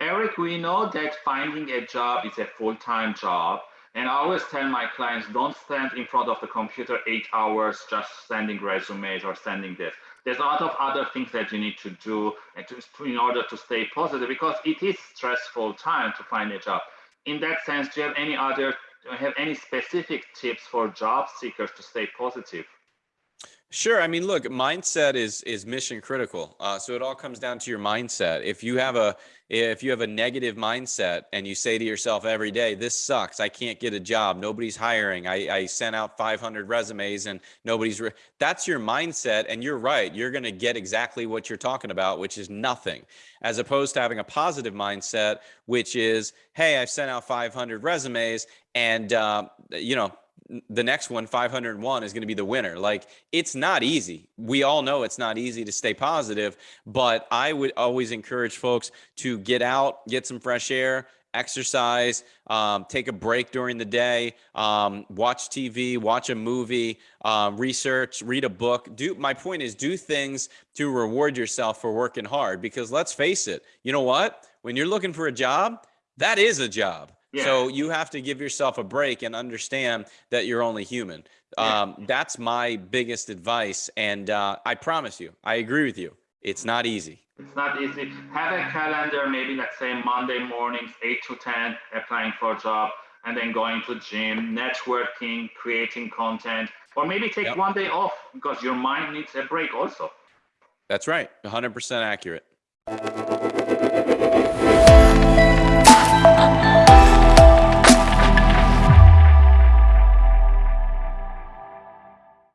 Eric, we know that finding a job is a full-time job. And I always tell my clients, don't stand in front of the computer eight hours just sending resumes or sending this. There's a lot of other things that you need to do to, in order to stay positive because it is stressful time to find a job. In that sense, do you have any other, do you have any specific tips for job seekers to stay positive? Sure. I mean, look, mindset is is mission critical. Uh, so it all comes down to your mindset. If you have a if you have a negative mindset and you say to yourself every day, "This sucks. I can't get a job. Nobody's hiring. I, I sent out 500 resumes and nobody's." That's your mindset, and you're right. You're going to get exactly what you're talking about, which is nothing, as opposed to having a positive mindset, which is, "Hey, I've sent out 500 resumes, and uh, you know." The next one 501 is going to be the winner. Like it's not easy. We all know it's not easy to stay positive but i would always encourage folks to get out get some fresh air exercise um, take a break during the day um, watch tv watch a movie uh, research read a book. Do my point is do things to reward yourself for working hard because let's face it you know what? When you're looking for a job that is a job yeah. So you have to give yourself a break and understand that you're only human. Yeah. Um, that's my biggest advice. And uh, I promise you, I agree with you. It's not easy. It's not easy. Have a calendar, maybe let's say Monday mornings, 8 to 10, applying for a job, and then going to gym, networking, creating content, or maybe take yep. one day off because your mind needs a break also. That's right. 100% accurate.